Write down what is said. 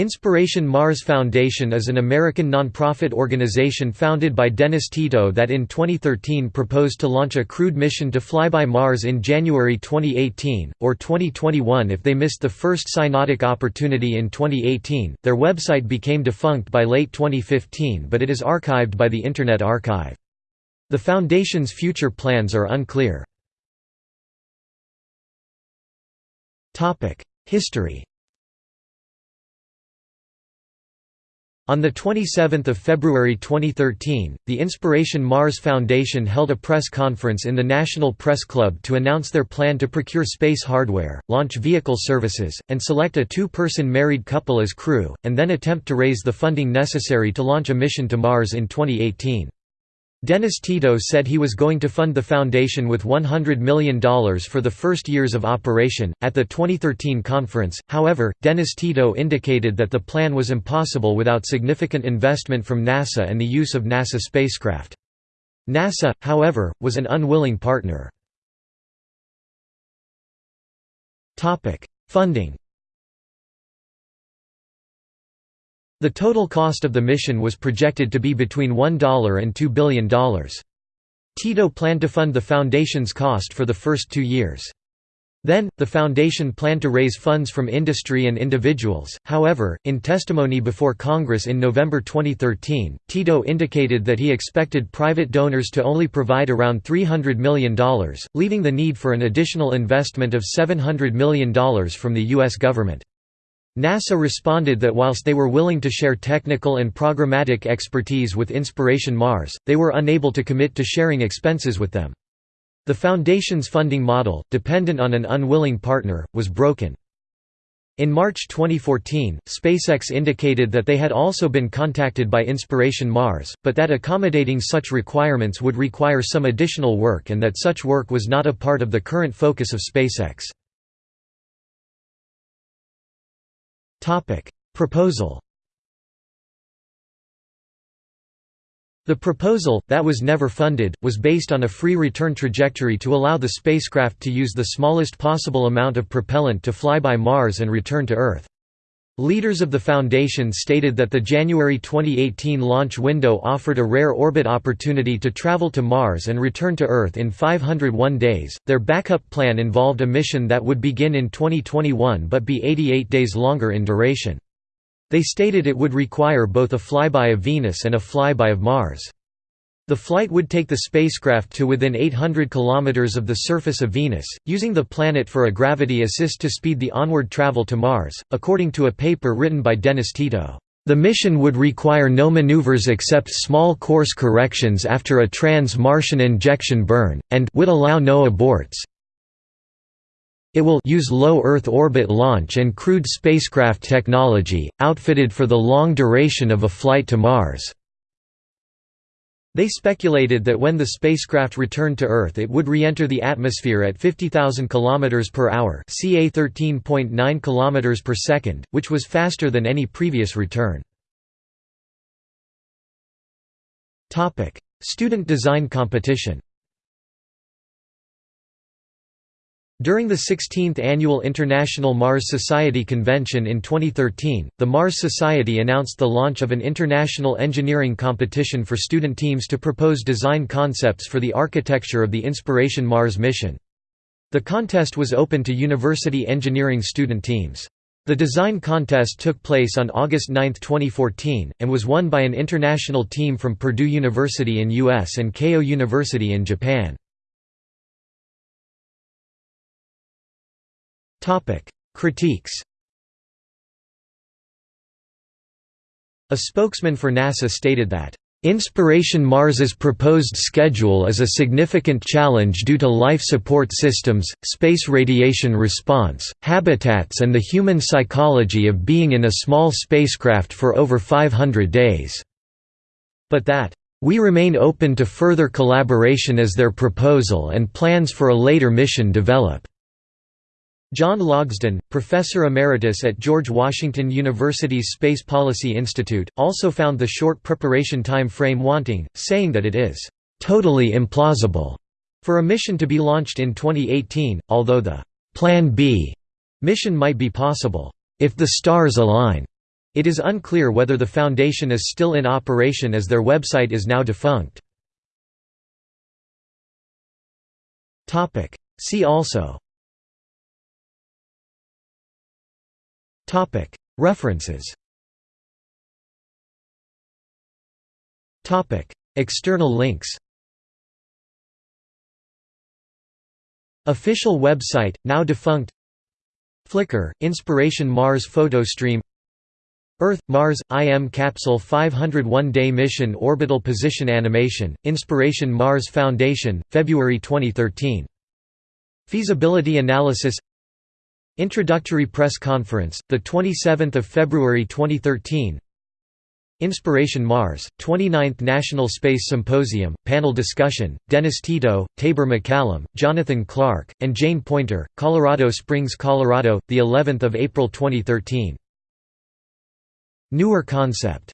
Inspiration Mars Foundation is an American nonprofit organization founded by Dennis Tito that in 2013 proposed to launch a crewed mission to fly by Mars in January 2018, or 2021 if they missed the first synodic opportunity in 2018. Their website became defunct by late 2015 but it is archived by the Internet Archive. The foundation's future plans are unclear. History On 27 February 2013, the Inspiration Mars Foundation held a press conference in the National Press Club to announce their plan to procure space hardware, launch vehicle services, and select a two-person married couple as crew, and then attempt to raise the funding necessary to launch a mission to Mars in 2018. Dennis Tito said he was going to fund the foundation with $100 million for the first years of operation. At the 2013 conference, however, Dennis Tito indicated that the plan was impossible without significant investment from NASA and the use of NASA spacecraft. NASA, however, was an unwilling partner. Funding The total cost of the mission was projected to be between $1 and $2 billion. Tito planned to fund the foundation's cost for the first two years. Then, the foundation planned to raise funds from industry and individuals. However, in testimony before Congress in November 2013, Tito indicated that he expected private donors to only provide around $300 million, leaving the need for an additional investment of $700 million from the U.S. government. NASA responded that whilst they were willing to share technical and programmatic expertise with Inspiration Mars, they were unable to commit to sharing expenses with them. The Foundation's funding model, dependent on an unwilling partner, was broken. In March 2014, SpaceX indicated that they had also been contacted by Inspiration Mars, but that accommodating such requirements would require some additional work and that such work was not a part of the current focus of SpaceX. Topic: Proposal. The proposal, that was never funded, was based on a free return trajectory to allow the spacecraft to use the smallest possible amount of propellant to fly by Mars and return to Earth. Leaders of the Foundation stated that the January 2018 launch window offered a rare orbit opportunity to travel to Mars and return to Earth in 501 days. Their backup plan involved a mission that would begin in 2021 but be 88 days longer in duration. They stated it would require both a flyby of Venus and a flyby of Mars. The flight would take the spacecraft to within 800 km of the surface of Venus, using the planet for a gravity assist to speed the onward travel to Mars, according to a paper written by Dennis Tito. The mission would require no maneuvers except small course corrections after a trans-Martian injection burn, and would allow no aborts. It will use low Earth orbit launch and crewed spacecraft technology, outfitted for the long duration of a flight to Mars. They speculated that when the spacecraft returned to Earth it would re-enter the atmosphere at 50,000 km per hour ca 13.9 km per second, which was faster than any previous return. Student design competition During the 16th Annual International Mars Society Convention in 2013, the Mars Society announced the launch of an international engineering competition for student teams to propose design concepts for the architecture of the Inspiration Mars mission. The contest was open to university engineering student teams. The design contest took place on August 9, 2014, and was won by an international team from Purdue University in US and Keio University in Japan. Critiques A spokesman for NASA stated that Inspiration Mars's proposed schedule is a significant challenge due to life support systems, space radiation response, habitats and the human psychology of being in a small spacecraft for over 500 days. But that, "...we remain open to further collaboration as their proposal and plans for a later mission develop." John Logsdon, professor emeritus at George Washington University's Space Policy Institute, also found the short preparation time frame wanting, saying that it is totally implausible for a mission to be launched in 2018, although the Plan B mission might be possible if the stars align. It is unclear whether the foundation is still in operation as their website is now defunct. See also References. External links. Official website, now defunct. Flickr, Inspiration Mars photo stream. Earth, Mars, IM Capsule 501-day mission orbital position animation, Inspiration Mars Foundation, February 2013. Feasibility analysis Introductory press conference, 27 February 2013 Inspiration Mars, 29th National Space Symposium, panel discussion, Dennis Tito, Taber MacCallum, Jonathan Clark, and Jane Poynter, Colorado Springs, Colorado, the 11th of April 2013. Newer concept